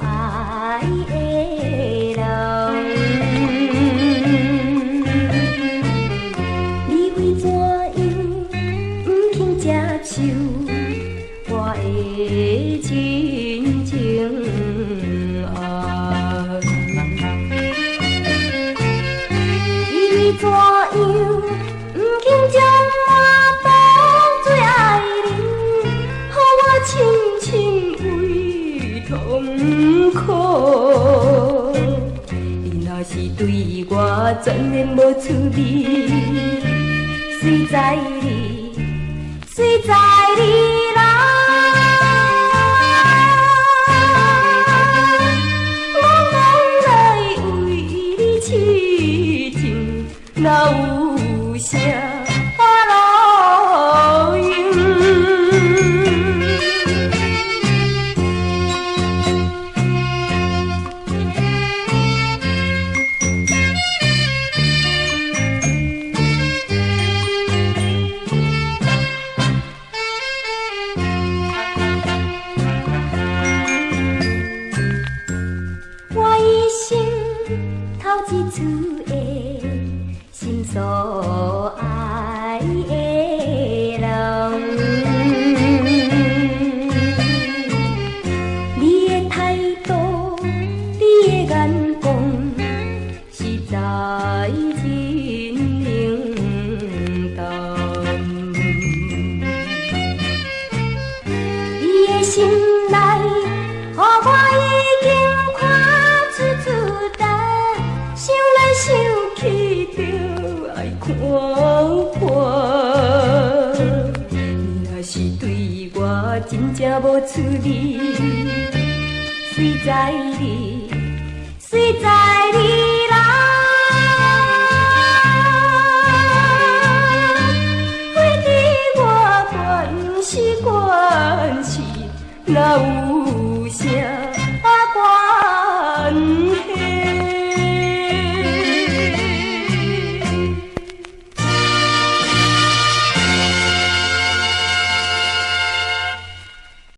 爱，你为怎样？不肯接受我的爱？你？不肯接？苦？你若是对我全然无趣味，谁在你，谁在你啦？我往来为你痴情，哪有啥头一次的心所爱的人，你的态度，你的眼光，实在真冷淡。你的心就爱看破。你若是对我真正无趣味，谁在你，谁在你啦？非你我关是关是，哪有